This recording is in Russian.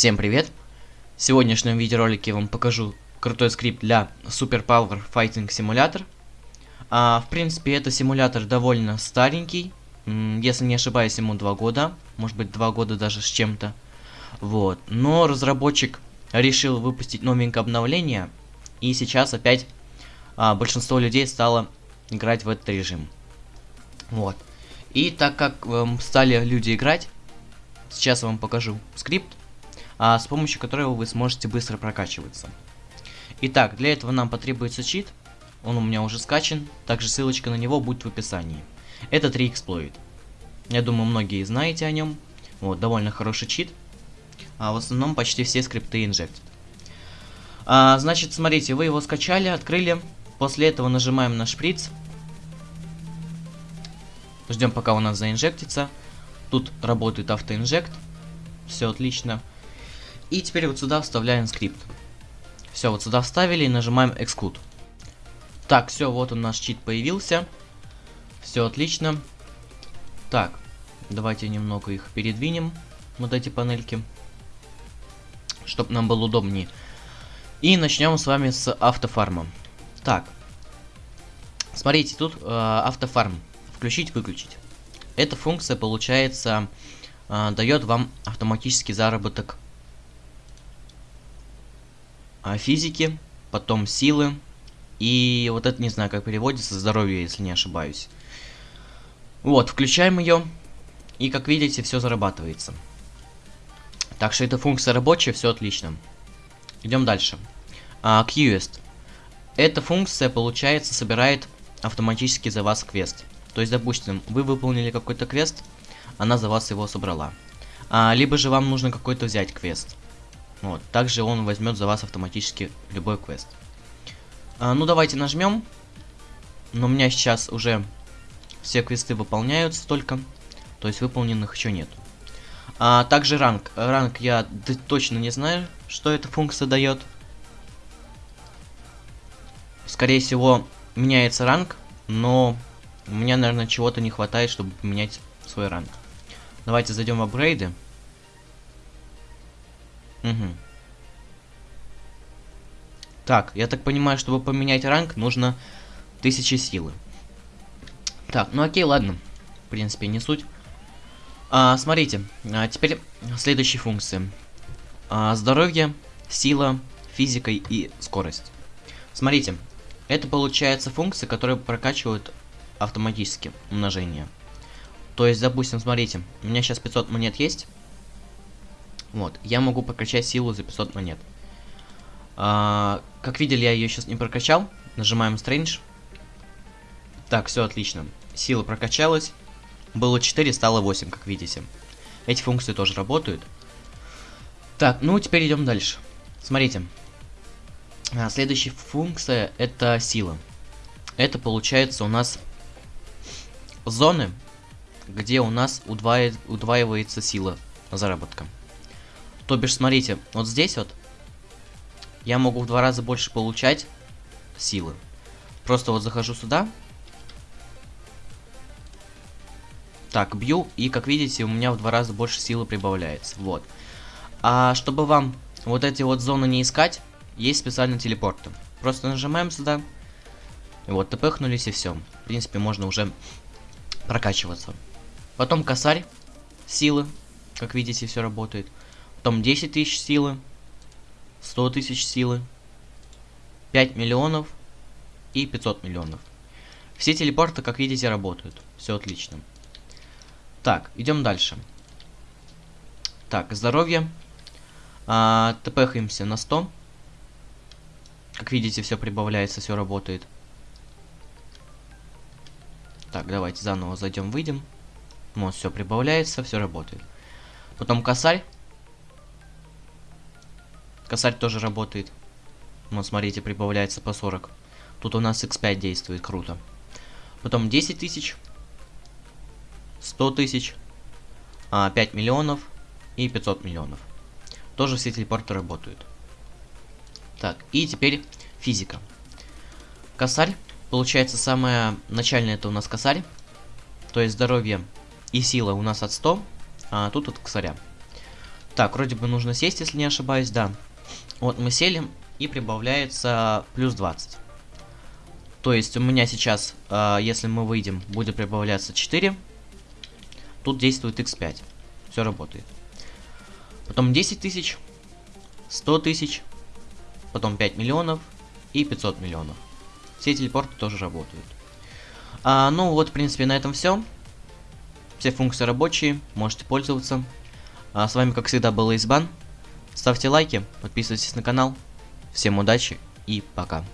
Всем привет! В сегодняшнем видеоролике я вам покажу крутой скрипт для Super Power Fighting Simulator. А, в принципе, это симулятор довольно старенький. Если не ошибаюсь, ему 2 года. Может быть, 2 года даже с чем-то. Вот. Но разработчик решил выпустить новенькое обновление. И сейчас опять а, большинство людей стало играть в этот режим. Вот. И так как эм, стали люди играть, сейчас я вам покажу скрипт, а, с помощью которого вы сможете быстро прокачиваться. Итак, для этого нам потребуется чит, он у меня уже скачан, также ссылочка на него будет в описании. Это 3exploit. Я думаю, многие знаете о нем. Вот, довольно хороший чит. А в основном почти все скрипты инжектят. А, значит, смотрите, вы его скачали, открыли. После этого нажимаем на шприц. Ждем, пока у нас заинжектится. Тут работает автоинжект. Все отлично. И теперь вот сюда вставляем скрипт. Все, вот сюда вставили и нажимаем Exclude. Так, все, вот он наш чит появился. Все отлично. Так, давайте немного их передвинем, вот эти панельки, чтобы нам было удобнее. И начнем с вами с автофарма. Так, смотрите, тут э, автофарм. Включить-выключить. Эта функция, получается, э, дает вам автоматический заработок э, физики, потом силы. И вот это не знаю, как переводится, здоровье, если не ошибаюсь. Вот, включаем ее. И как видите, все зарабатывается. Так что эта функция рабочая, все отлично. Идем дальше. А, Quest. Эта функция, получается, собирает автоматически за вас квест. То есть, допустим, вы выполнили какой-то квест, она за вас его собрала. А, либо же вам нужно какой-то взять квест. Вот, также он возьмет за вас автоматически любой квест. А, ну, давайте нажмем. Но у меня сейчас уже все квесты выполняются только. То есть выполненных еще нет. А, также ранг. Ранг я точно не знаю, что эта функция дает. Скорее всего, меняется ранг, но у меня, наверное, чего-то не хватает, чтобы поменять свой ранг. Давайте зайдем в апгрейды. Угу. Так, я так понимаю, чтобы поменять ранг, нужно 1000 силы. Так, ну окей, ладно. В принципе, не суть. А, смотрите, а теперь следующие функции. А, здоровье, сила, физика и скорость. Смотрите, это получается функция, которая прокачивает автоматически умножение. То есть, допустим, смотрите, у меня сейчас 500 монет есть. Вот, я могу прокачать силу за 500 монет. А, как видели, я ее сейчас не прокачал. Нажимаем Strange. Так, все отлично. Сила прокачалась. Было 4, стало 8, как видите. Эти функции тоже работают. Так, ну теперь идем дальше. Смотрите. А, следующая функция это сила. Это получается у нас зоны, где у нас удваивает, удваивается сила заработка. То бишь, смотрите, вот здесь вот я могу в два раза больше получать силы. Просто вот захожу сюда. Так, бью, и как видите, у меня в два раза больше силы прибавляется. Вот. А чтобы вам вот эти вот зоны не искать, есть специальный телепорт. Просто нажимаем сюда. Вот, тпхнулись и все. В принципе, можно уже прокачиваться. Потом косарь силы. Как видите, все работает. Потом 10 тысяч силы. 100 тысяч силы. 5 миллионов и 500 миллионов. Все телепорты, как видите, работают. Все отлично. Так, идем дальше. Так, здоровье. А, тпхаемся на 100. Как видите, все прибавляется, все работает. Так, давайте заново зайдем, выйдем. Вот, все прибавляется, все работает. Потом косарь. Косарь тоже работает. Вот, смотрите, прибавляется по 40. Тут у нас x5 действует, круто. Потом 10 тысяч. 100 тысяч. 5 а, миллионов и 500 миллионов. Тоже все телепорты работают. Так, и теперь физика. Косарь. Получается, самое начальное это у нас косарь. То есть здоровье и сила у нас от 100, а тут от косаря. Так, вроде бы нужно сесть, если не ошибаюсь, да. Вот мы сели, и прибавляется плюс 20. То есть у меня сейчас, э, если мы выйдем, будет прибавляться 4. Тут действует x5. Все работает. Потом 10 тысяч, 100 тысяч, потом 5 миллионов и 500 миллионов. Все телепорты тоже работают. А, ну вот, в принципе, на этом все. Все функции рабочие, можете пользоваться. А, с вами, как всегда, был Избан. Ставьте лайки, подписывайтесь на канал. Всем удачи и пока.